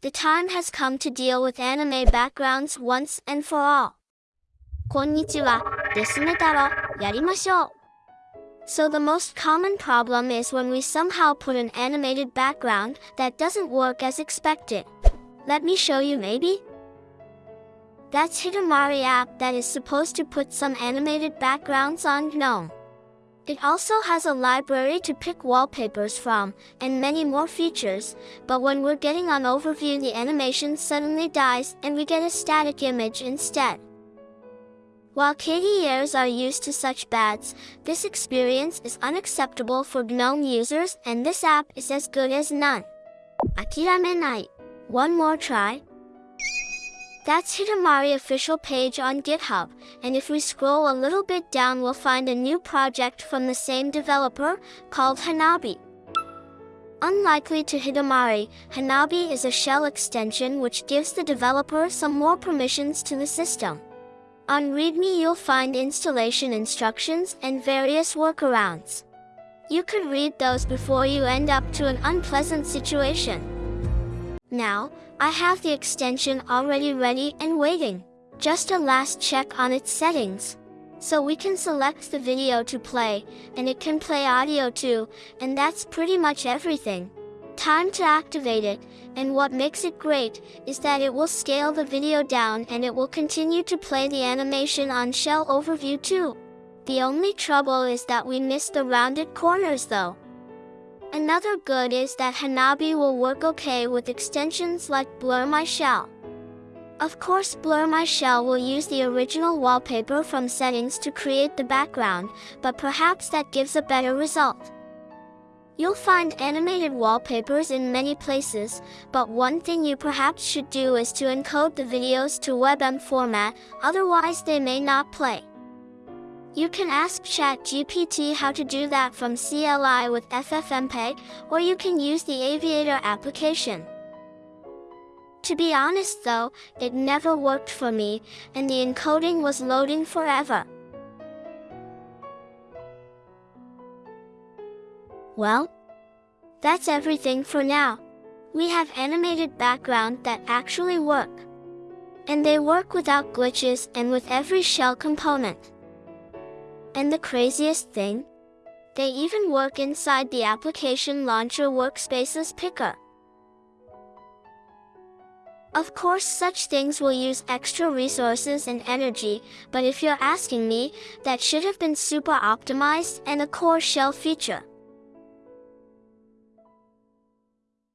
the time has come to deal with anime backgrounds once and for all. Konnichiwa, yarimashou. So the most common problem is when we somehow put an animated background that doesn't work as expected. Let me show you maybe? That's Hidamari app that is supposed to put some animated backgrounds on GNOME. It also has a library to pick wallpapers from, and many more features, but when we're getting on overview the animation suddenly dies and we get a static image instead. While KDEs are used to such bads, this experience is unacceptable for GNOME users and this app is as good as none. Akiramenai. One more try. That's Hidamari official page on GitHub, and if we scroll a little bit down we'll find a new project from the same developer, called Hanabi. Unlikely to Hidamari, Hanabi is a shell extension which gives the developer some more permissions to the system. On README you'll find installation instructions and various workarounds. You could read those before you end up to an unpleasant situation. Now, I have the extension already ready and waiting. Just a last check on its settings. So we can select the video to play, and it can play audio too, and that's pretty much everything. Time to activate it, and what makes it great, is that it will scale the video down and it will continue to play the animation on shell overview too. The only trouble is that we missed the rounded corners though. Another good is that Hanabi will work okay with extensions like Blur My Shell. Of course Blur My Shell will use the original wallpaper from settings to create the background, but perhaps that gives a better result. You'll find animated wallpapers in many places, but one thing you perhaps should do is to encode the videos to WebM format, otherwise they may not play. You can ask ChatGPT how to do that from CLI with FFmpeg, or you can use the Aviator application. To be honest though, it never worked for me, and the encoding was loading forever. Well, that's everything for now. We have animated background that actually work. And they work without glitches and with every shell component. And the craziest thing? They even work inside the application launcher workspaces picker. Of course such things will use extra resources and energy, but if you're asking me, that should have been super optimized and a core shell feature.